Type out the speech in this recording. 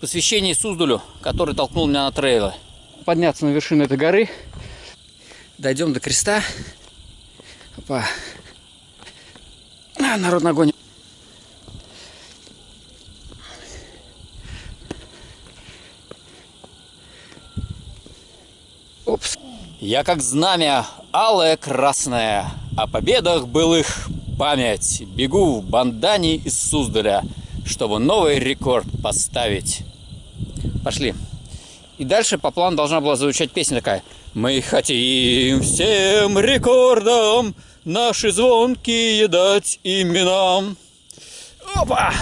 посвящение Суздалю, который толкнул меня на трейлы. Подняться на вершину этой горы. Дойдем до креста. Опа. А, народ на огонь. Опс. Я как знамя, алое красное, о победах былых память. Бегу в бандане из Суздаля, чтобы новый рекорд поставить. Пошли. И дальше по плану должна была звучать песня такая. Мы хотим всем рекордам наши звонкие дать именам. Опа!